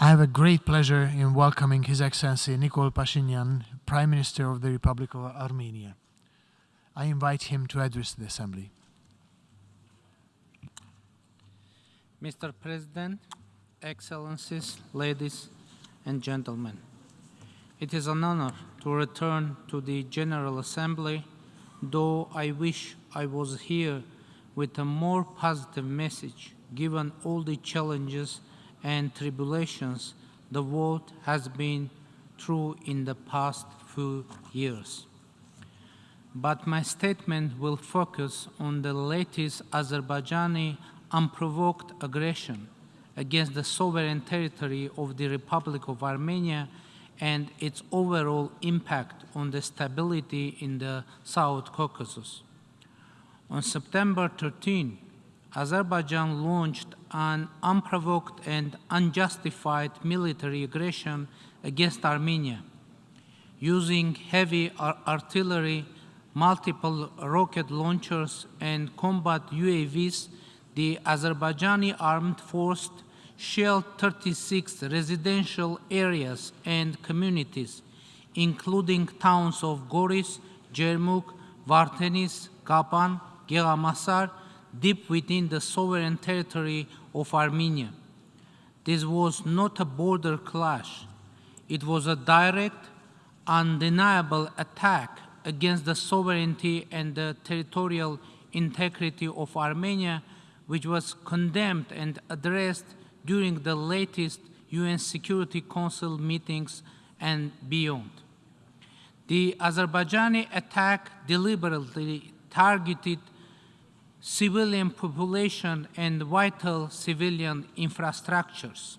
I have a great pleasure in welcoming His Excellency Nikol Pashinyan, Prime Minister of the Republic of Armenia. I invite him to address the Assembly. Mr. President, Excellencies, ladies and gentlemen, it is an honor to return to the General Assembly, though I wish I was here with a more positive message given all the challenges and tribulations the world has been through in the past few years. But my statement will focus on the latest Azerbaijani unprovoked aggression against the sovereign territory of the Republic of Armenia and its overall impact on the stability in the South Caucasus. On September 13, Azerbaijan launched an unprovoked and unjustified military aggression against Armenia, using heavy artillery, multiple rocket launchers, and combat UAVs, the Azerbaijani armed forces shelled 36 residential areas and communities, including towns of Goris, Jermuk, Vardenis, Kapan, Geghamasar, deep within the sovereign territory of Armenia. This was not a border clash. It was a direct, undeniable attack against the sovereignty and the territorial integrity of Armenia, which was condemned and addressed during the latest UN Security Council meetings and beyond. The Azerbaijani attack deliberately targeted civilian population and vital civilian infrastructures.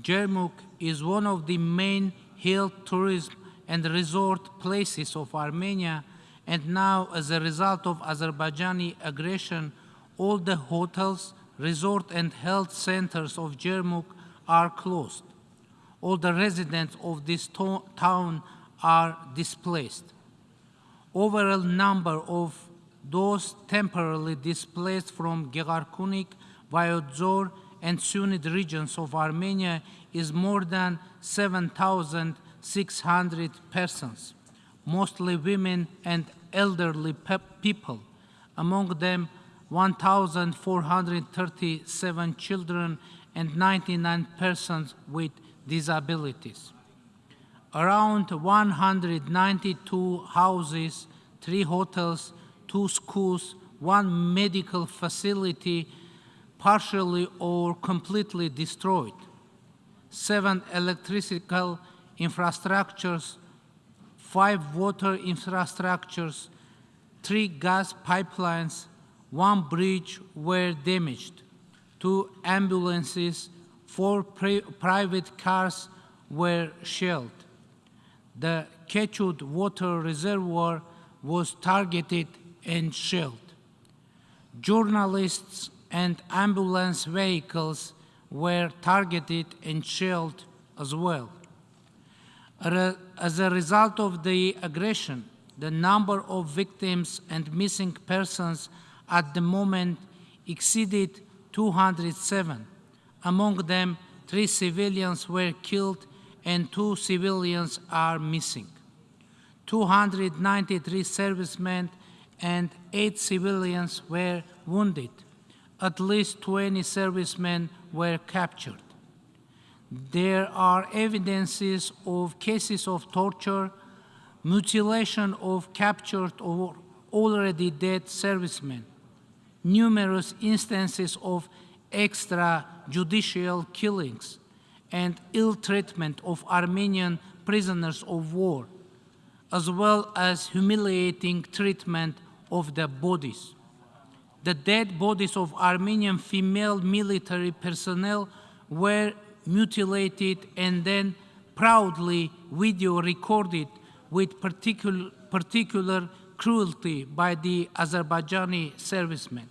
Jermuk is one of the main hill tourism and resort places of Armenia, and now as a result of Azerbaijani aggression, all the hotels, resort and health centers of Jermuk are closed. All the residents of this to town are displaced. Overall number of those temporarily displaced from Gegharkunik, Vayotzor, and Syunik regions of Armenia is more than 7,600 persons, mostly women and elderly people, among them 1,437 children and 99 persons with disabilities. Around 192 houses, three hotels, two schools, one medical facility partially or completely destroyed, seven electrical infrastructures, five water infrastructures, three gas pipelines, one bridge were damaged, two ambulances, four private cars were shelled. The Kechut water reservoir was targeted and shelled. Journalists and ambulance vehicles were targeted and shelled as well. As a result of the aggression, the number of victims and missing persons at the moment exceeded 207. Among them, three civilians were killed and two civilians are missing. 293 servicemen and eight civilians were wounded. At least 20 servicemen were captured. There are evidences of cases of torture, mutilation of captured or already dead servicemen, numerous instances of extrajudicial killings, and ill treatment of Armenian prisoners of war, as well as humiliating treatment of the bodies. The dead bodies of Armenian female military personnel were mutilated and then proudly video recorded with particular, particular cruelty by the Azerbaijani servicemen.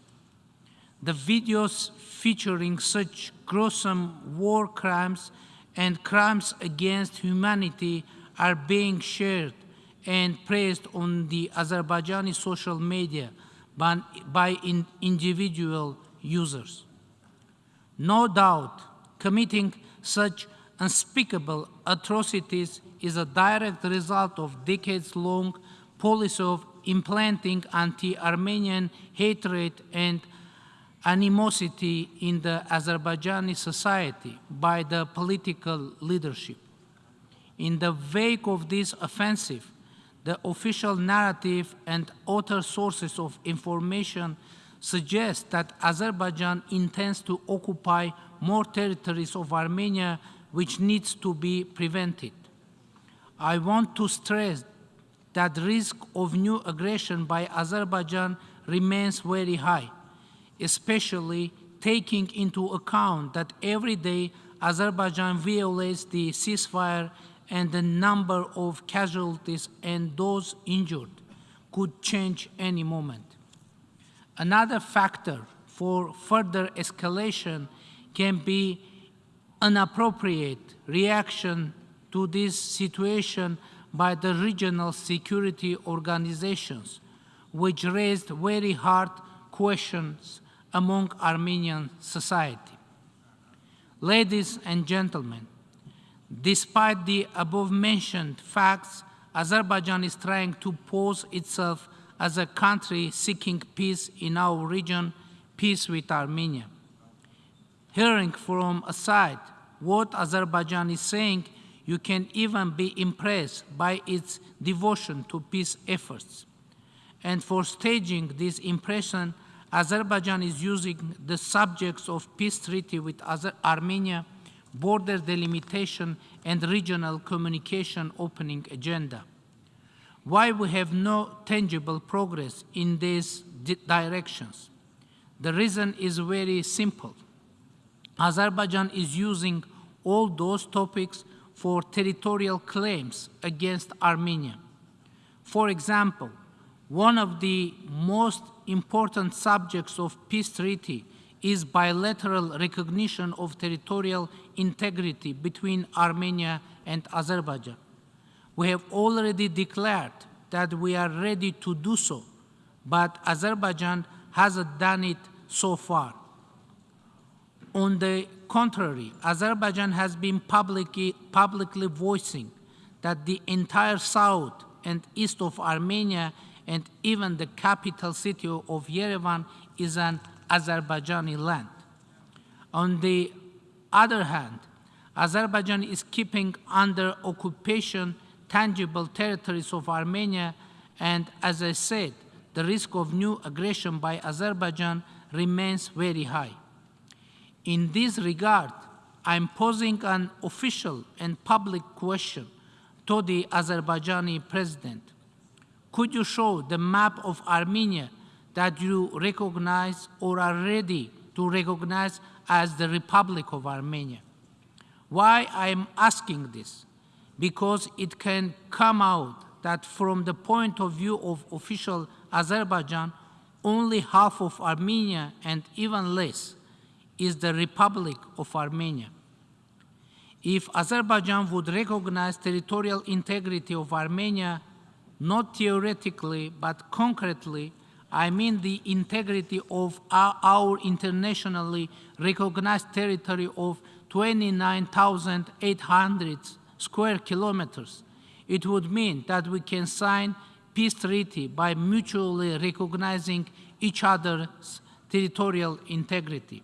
The videos featuring such gruesome war crimes and crimes against humanity are being shared and praised on the Azerbaijani social media by, in individual users. No doubt, committing such unspeakable atrocities is a direct result of decades-long policy of implanting anti-Armenian hatred and animosity in the Azerbaijani society by the political leadership. In the wake of this offensive, the official narrative and other sources of information suggest that Azerbaijan intends to occupy more territories of Armenia which needs to be prevented. I want to stress that risk of new aggression by Azerbaijan remains very high, especially taking into account that every day Azerbaijan violates the ceasefire and the number of casualties and those injured could change any moment. Another factor for further escalation can be an appropriate reaction to this situation by the regional security organizations, which raised very hard questions among Armenian society. Ladies and gentlemen, despite the above-mentioned facts, Azerbaijan is trying to pose itself as a country seeking peace in our region, peace with Armenia. Hearing from aside what Azerbaijan is saying, you can even be impressed by its devotion to peace efforts. And for staging this impression, Azerbaijan is using the subjects of peace treaty with Armenia, border delimitation, and regional communication opening agenda. Why we have no tangible progress in these di directions? The reason is very simple. Azerbaijan is using all those topics for territorial claims against Armenia. For example, one of the most important subjects of peace treaty is bilateral recognition of territorial integrity between Armenia and Azerbaijan. We have already declared that we are ready to do so, but Azerbaijan hasn't done it so far. On the contrary, Azerbaijan has been publicly, publicly voicing that the entire south and east of Armenia and even the capital city of Yerevan is an Azerbaijani land. On the other hand, Azerbaijan is keeping under occupation tangible territories of Armenia and as I said, the risk of new aggression by Azerbaijan remains very high. In this regard, I'm posing an official and public question to the Azerbaijani president. Could you show the map of Armenia that you recognize or are ready to recognize as the Republic of Armenia? Why I'm asking this? Because it can come out that from the point of view of official Azerbaijan, only half of Armenia and even less is the Republic of Armenia. If Azerbaijan would recognize territorial integrity of Armenia, not theoretically, but concretely, I mean the integrity of our, our internationally recognized territory of 29,800 square kilometers. It would mean that we can sign peace treaty by mutually recognizing each other's territorial integrity.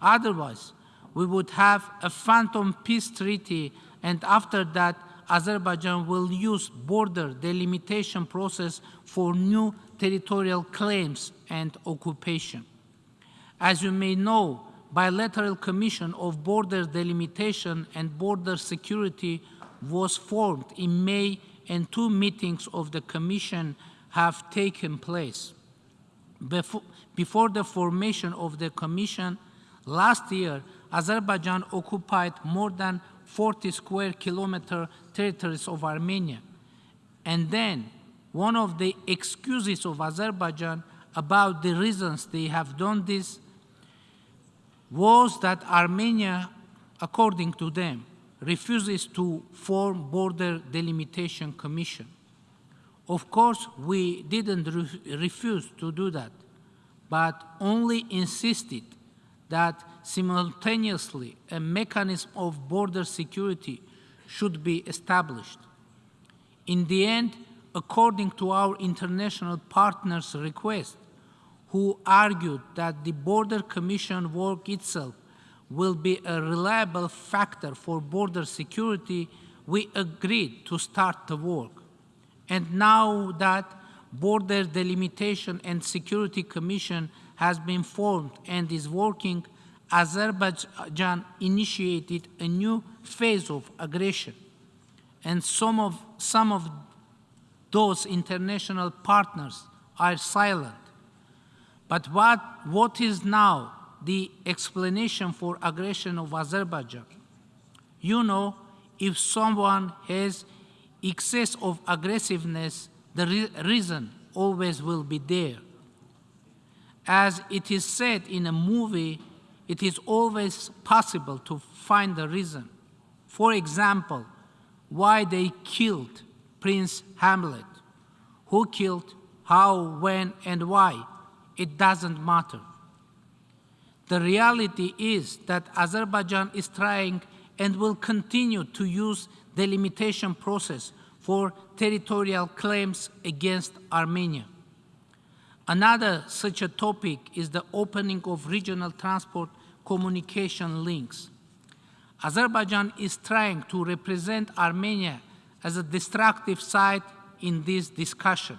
Otherwise, we would have a phantom peace treaty and after that Azerbaijan will use border delimitation process for new territorial claims and occupation. As you may know, bilateral commission of border delimitation and border security was formed in May and two meetings of the commission have taken place. Before, before the formation of the commission, Last year, Azerbaijan occupied more than 40 square kilometer territories of Armenia. And then, one of the excuses of Azerbaijan about the reasons they have done this was that Armenia, according to them, refuses to form border delimitation commission. Of course, we didn't re refuse to do that, but only insisted that simultaneously a mechanism of border security should be established. In the end, according to our international partners' request, who argued that the Border Commission work itself will be a reliable factor for border security, we agreed to start the work. And now that Border Delimitation and Security Commission has been formed and is working, Azerbaijan initiated a new phase of aggression. And some of, some of those international partners are silent. But what, what is now the explanation for aggression of Azerbaijan? You know, if someone has excess of aggressiveness, the re reason always will be there. As it is said in a movie, it is always possible to find the reason. For example, why they killed Prince Hamlet. Who killed, how, when, and why, it doesn't matter. The reality is that Azerbaijan is trying and will continue to use the limitation process for territorial claims against Armenia. Another such a topic is the opening of regional transport communication links. Azerbaijan is trying to represent Armenia as a destructive side in this discussion.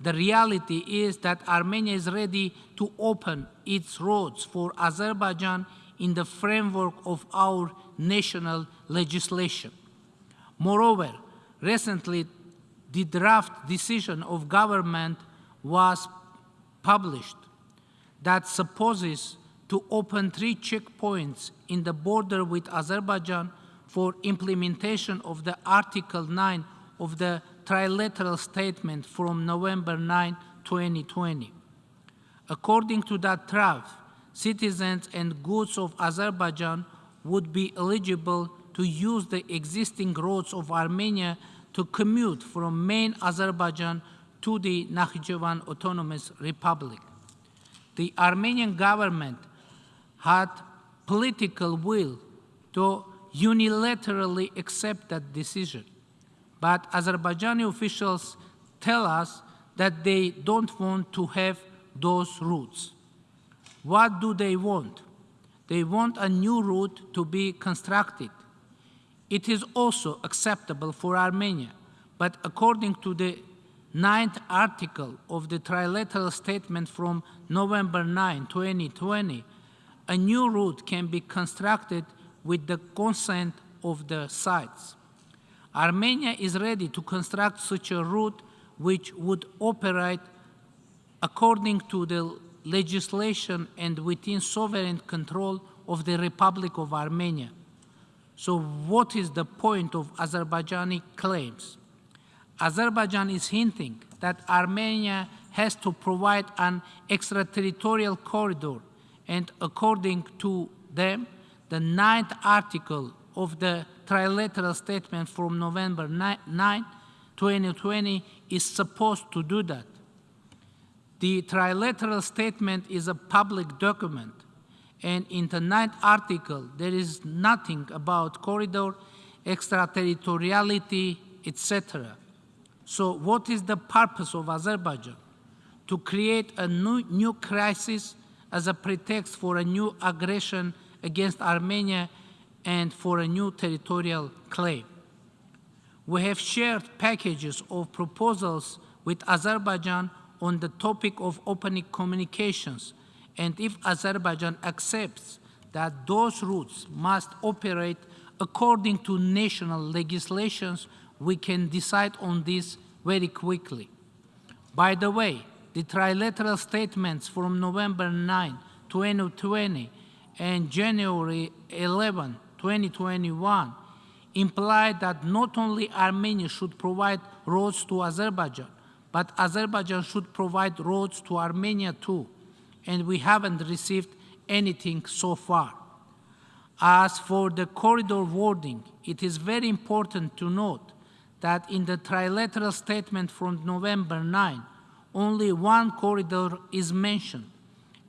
The reality is that Armenia is ready to open its roads for Azerbaijan in the framework of our national legislation. Moreover, recently the draft decision of government was published that supposes to open three checkpoints in the border with Azerbaijan for implementation of the Article 9 of the trilateral statement from November 9, 2020. According to that draft, citizens and goods of Azerbaijan would be eligible to use the existing roads of Armenia to commute from main Azerbaijan to the Nakhichevan Autonomous Republic. The Armenian government had political will to unilaterally accept that decision. But Azerbaijani officials tell us that they don't want to have those routes. What do they want? They want a new route to be constructed. It is also acceptable for Armenia, but according to the ninth article of the trilateral statement from November 9, 2020, a new route can be constructed with the consent of the sites. Armenia is ready to construct such a route which would operate according to the legislation and within sovereign control of the Republic of Armenia. So what is the point of Azerbaijani claims? Azerbaijan is hinting that Armenia has to provide an extraterritorial corridor and according to them, the ninth article of the trilateral statement from November 9, 2020 is supposed to do that. The trilateral statement is a public document, and in the ninth article, there is nothing about corridor, extraterritoriality, etc. So what is the purpose of Azerbaijan? To create a new, new crisis as a pretext for a new aggression against Armenia and for a new territorial claim. We have shared packages of proposals with Azerbaijan on the topic of opening communications, and if Azerbaijan accepts that those routes must operate according to national legislations, we can decide on this very quickly. By the way, the trilateral statements from November 9, 2020 and January 11, 2021 imply that not only Armenia should provide roads to Azerbaijan, but Azerbaijan should provide roads to Armenia too, and we haven't received anything so far. As for the corridor wording, it is very important to note that in the trilateral statement from November 9, only one corridor is mentioned,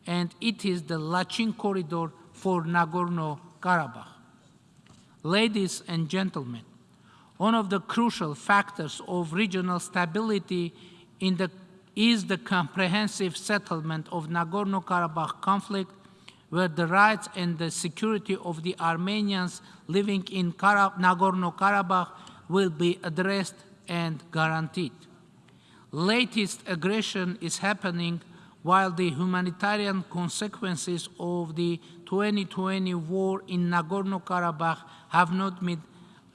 and it is the Lachin corridor for Nagorno-Karabakh. Ladies and gentlemen, one of the crucial factors of regional stability the, is the comprehensive settlement of Nagorno-Karabakh conflict where the rights and the security of the Armenians living in Nagorno-Karabakh will be addressed and guaranteed. Latest aggression is happening while the humanitarian consequences of the 2020 war in Nagorno-Karabakh have not been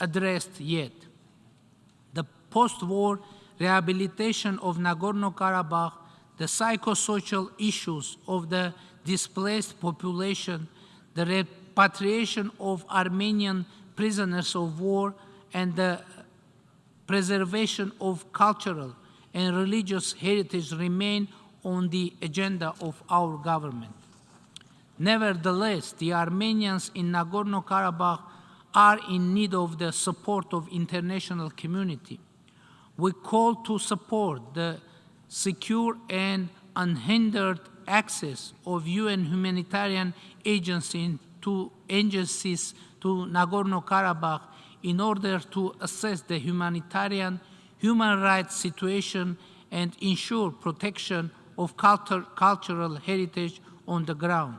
addressed yet. The post-war rehabilitation of Nagorno-Karabakh, the psychosocial issues of the displaced population, the repatriation of Armenian prisoners of war, and the preservation of cultural and religious heritage remain on the agenda of our government. Nevertheless, the Armenians in Nagorno-Karabakh are in need of the support of international community. We call to support the secure and unhindered access of UN humanitarian agencies to, agencies to Nagorno-Karabakh in order to assess the humanitarian human rights situation and ensure protection of cultural heritage on the ground.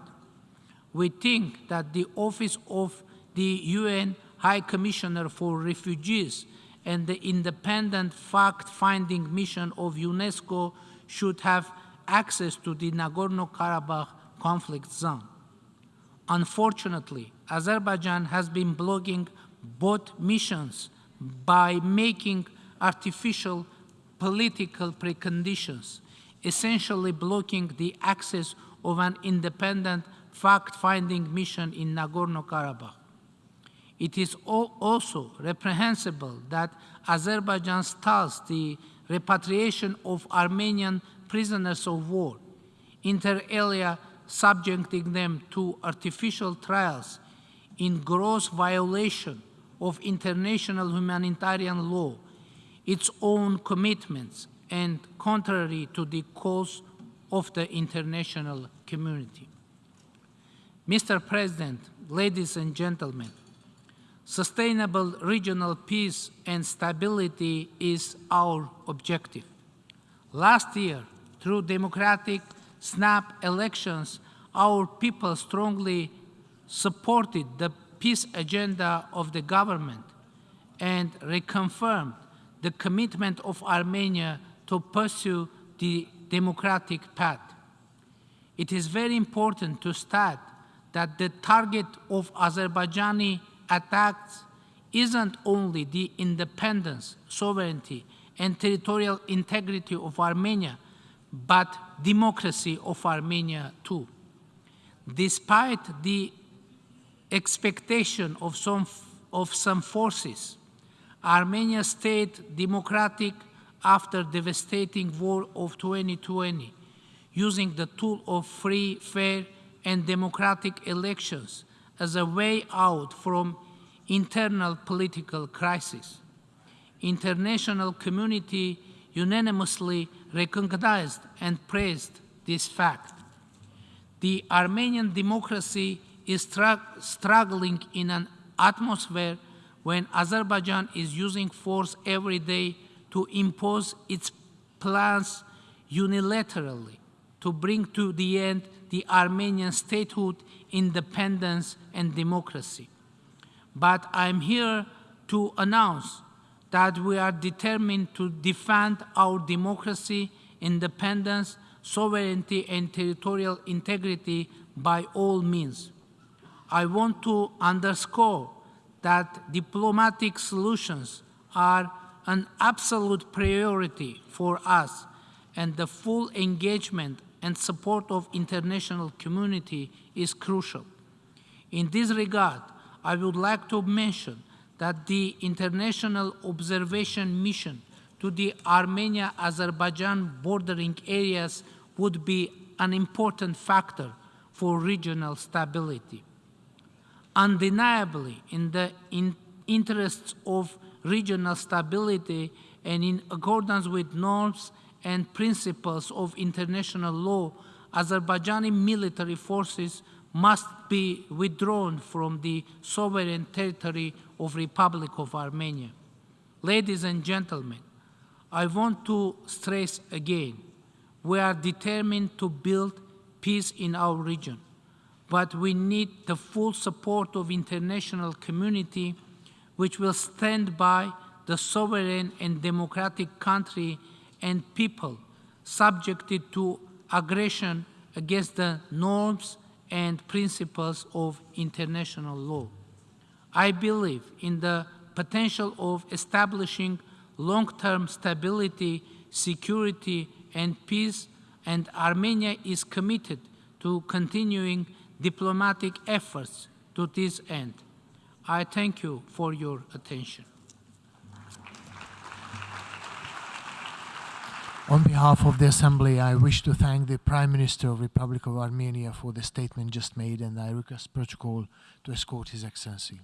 We think that the Office of the UN High Commissioner for Refugees and the independent fact-finding mission of UNESCO should have access to the Nagorno-Karabakh conflict zone. Unfortunately, Azerbaijan has been blocking both missions by making artificial political preconditions, essentially blocking the access of an independent fact-finding mission in Nagorno-Karabakh. It is also reprehensible that Azerbaijan stalls the repatriation of Armenian prisoners of war, inter alia subjecting them to artificial trials in gross violation of international humanitarian law, its own commitments, and contrary to the calls of the international community. Mr. President, ladies and gentlemen, sustainable regional peace and stability is our objective. Last year, through democratic snap elections, our people strongly supported the peace agenda of the government and reconfirmed the commitment of Armenia to pursue the democratic path. It is very important to state that the target of Azerbaijani attacks isn't only the independence, sovereignty, and territorial integrity of Armenia, but democracy of Armenia too. Despite the expectation of some, of some forces, Armenia stayed democratic after devastating war of 2020, using the tool of free, fair, and democratic elections as a way out from internal political crisis. International community unanimously recognized and praised this fact. The Armenian democracy is struggling in an atmosphere when Azerbaijan is using force every day to impose its plans unilaterally to bring to the end the Armenian statehood, independence, and democracy. But I'm here to announce that we are determined to defend our democracy, independence, sovereignty, and territorial integrity by all means. I want to underscore that diplomatic solutions are an absolute priority for us and the full engagement and support of international community is crucial. In this regard, I would like to mention that the international observation mission to the Armenia-Azerbaijan bordering areas would be an important factor for regional stability. Undeniably, in the in interests of regional stability and in accordance with norms and principles of international law, Azerbaijani military forces must be withdrawn from the sovereign territory of the Republic of Armenia. Ladies and gentlemen, I want to stress again, we are determined to build peace in our region, but we need the full support of international community which will stand by the sovereign and democratic country and people subjected to aggression against the norms and principles of international law. I believe in the potential of establishing long-term stability, security, and peace, and Armenia is committed to continuing diplomatic efforts to this end. I thank you for your attention. On behalf of the Assembly, I wish to thank the Prime Minister of the Republic of Armenia for the statement just made, and I request protocol to escort His Excellency.